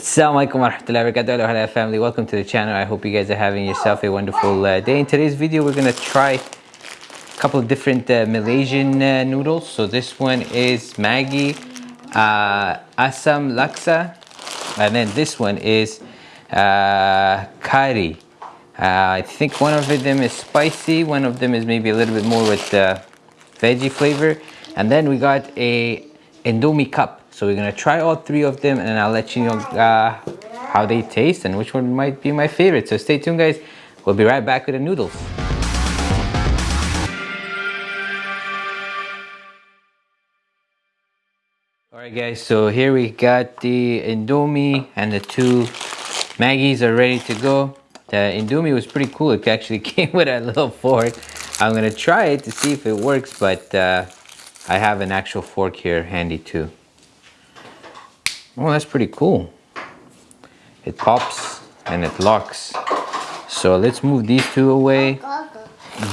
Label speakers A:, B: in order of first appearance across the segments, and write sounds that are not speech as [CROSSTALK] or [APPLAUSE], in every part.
A: Assalamualaikum warahmatullahi wabarakatuh. Hello family. Welcome to the channel. I hope you guys are having yourself a wonderful uh, day. In today's video we're gonna try a couple of different uh, Malaysian uh, noodles. So this one is Maggi uh, Asam Laksa and then this one is uh, Kari. Uh, I think one of them is spicy one of them is maybe a little bit more with veggie flavor. And then we got a Indomie cup so we're gonna try all three of them and I'll let you know uh, how they taste and which one might be my favorite. So stay tuned guys. We'll be right back with the noodles. Alright guys, so here we got the Indomie and the two Maggies are ready to go. The Indomie was pretty cool. It actually [LAUGHS] came with a little fork. I'm gonna try it to see if it works, but uh, I have an actual fork here handy too. Oh, that's pretty cool. It pops and it locks. So let's move these two away.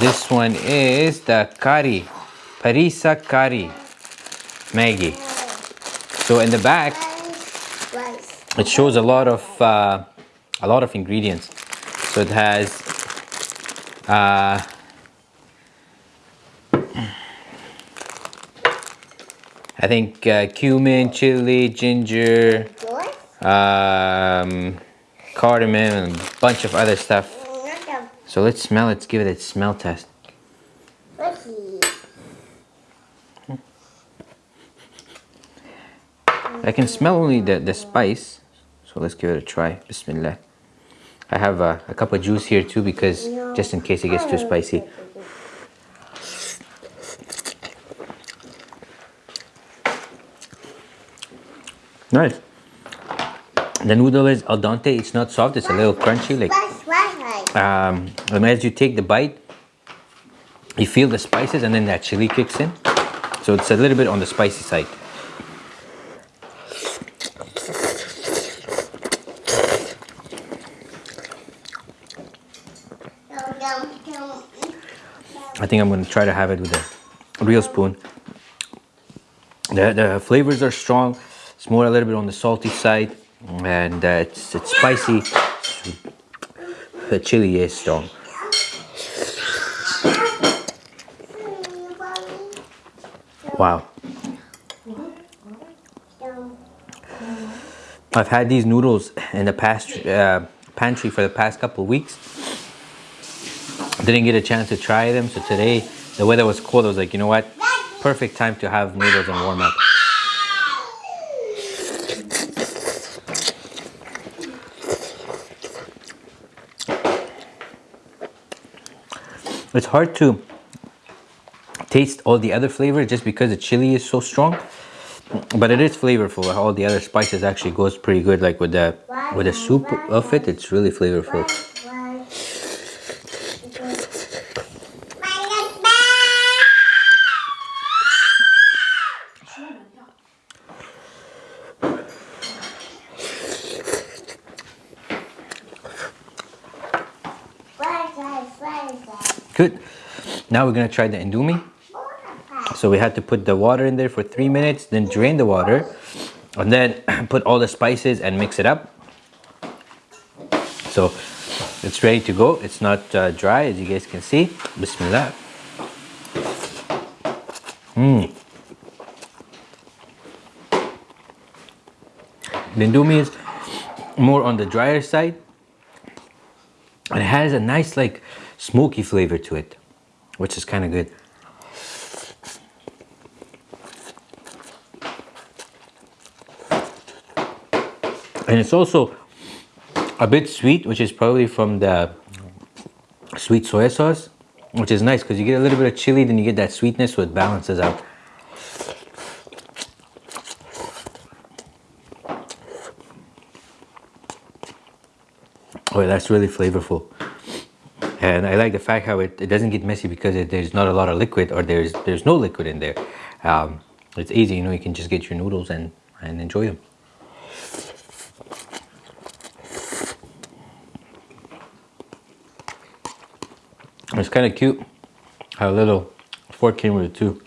A: This one is the Kari, Perisa Kari Maggi. So in the back, it shows a lot of uh, a lot of ingredients. So it has uh, I think uh, cumin, chili, ginger, um, cardamom, and a bunch of other stuff. So let's smell. Let's give it a smell test. I can smell only the, the spice. So let's give it a try. Bismillah. I have a cup of juice here too because just in case it gets too spicy. Nice. The noodle is al dente. It's not soft. It's a little crunchy. Like um, and as you take the bite, you feel the spices, and then that chili kicks in. So it's a little bit on the spicy side. I think I'm going to try to have it with a real spoon. The, the flavors are strong. It's more a little bit on the salty side and uh, it's, it's spicy. The chili is strong. Wow. I've had these noodles in the past uh, pantry for the past couple of weeks. Didn't get a chance to try them, so today the weather was cold. I was like, you know what? Perfect time to have noodles and warm up. It's hard to taste all the other flavors just because the chili is so strong. But it is flavorful. All the other spices actually goes pretty good. Like with the with the soup of it, it's really flavorful. Good. Now we're gonna try the indomie. So we had to put the water in there for three minutes, then drain the water, and then [CLEARS THROAT] put all the spices and mix it up. So it's ready to go. It's not uh, dry as you guys can see. Bismillah. Mmm. The indomie is more on the drier side. It has a nice like smoky flavor to it, which is kind of good. And it's also a bit sweet, which is probably from the sweet soy sauce, which is nice because you get a little bit of chili, then you get that sweetness, so it balances out. Oh, that's really flavorful and I like the fact how it, it doesn't get messy because it, there's not a lot of liquid or there's there's no liquid in there. Um, it's easy you know you can just get your noodles and and enjoy them. It's kind of cute how little fork came with it too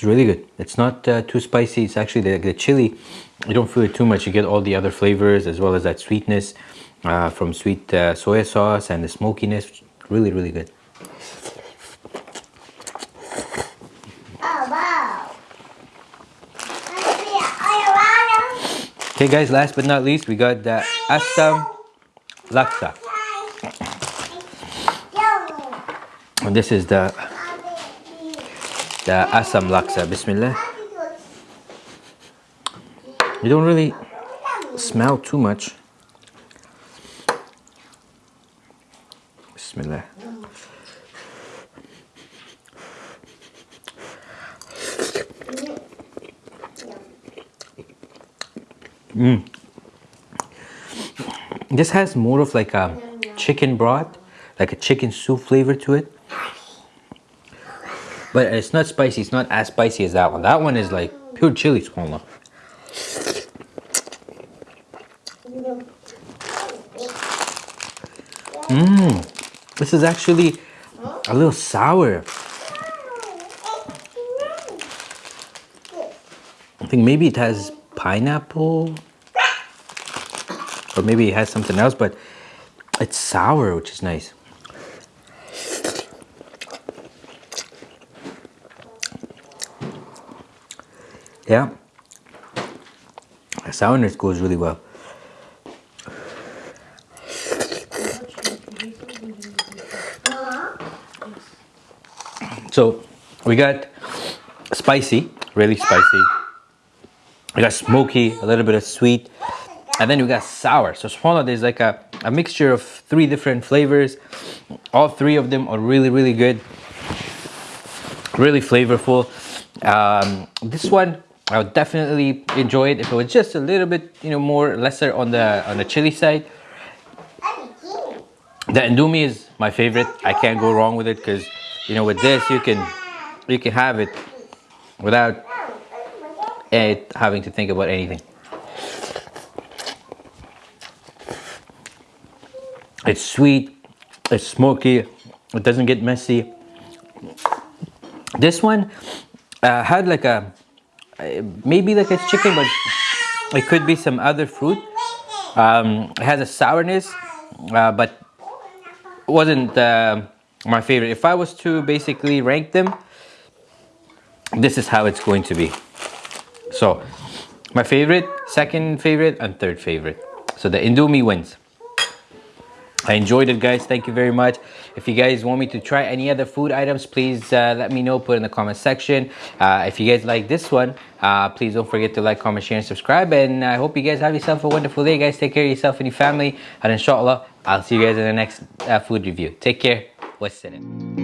A: It's really good. It's not uh, too spicy. It's actually the, the chili, you don't feel it too much. You get all the other flavors as well as that sweetness uh, from sweet uh, soy sauce and the smokiness. Really, really good. Okay guys, last but not least, we got the Assam Laksa. And this is the the Assam Laksa. Bismillah. You don't really smell too much. Bismillah. Mm. This has more of like a chicken broth, like a chicken soup flavor to it. But it's not spicy, it's not as spicy as that one. That one is like pure chili squalna. Mmm, this is actually a little sour. I think maybe it has pineapple or maybe it has something else but it's sour which is nice yeah the sourness goes really well so we got spicy really spicy we got smoky, a little bit of sweet, and then we got sour. So Swana, there's like a, a mixture of three different flavors. All three of them are really, really good. Really flavorful. Um, this one, I would definitely enjoy it if it was just a little bit, you know, more lesser on the on the chili side. The indomie is my favorite. I can't go wrong with it because, you know, with this you can you can have it without it having to think about anything. It's sweet, it's smoky, it doesn't get messy. This one uh, had like a, maybe like it's chicken, but it could be some other fruit. Um, it has a sourness, uh, but wasn't uh, my favorite. If I was to basically rank them, this is how it's going to be. So my favorite, second favorite, and third favorite. So the Indomie wins. I enjoyed it guys, thank you very much. If you guys want me to try any other food items, please uh, let me know, put in the comment section. Uh, if you guys like this one, uh, please don't forget to like, comment, share, and subscribe. And I hope you guys have yourself a wonderful day guys. Take care of yourself and your family. And inshallah, I'll see you guys in the next uh, food review. Take care. What's in it?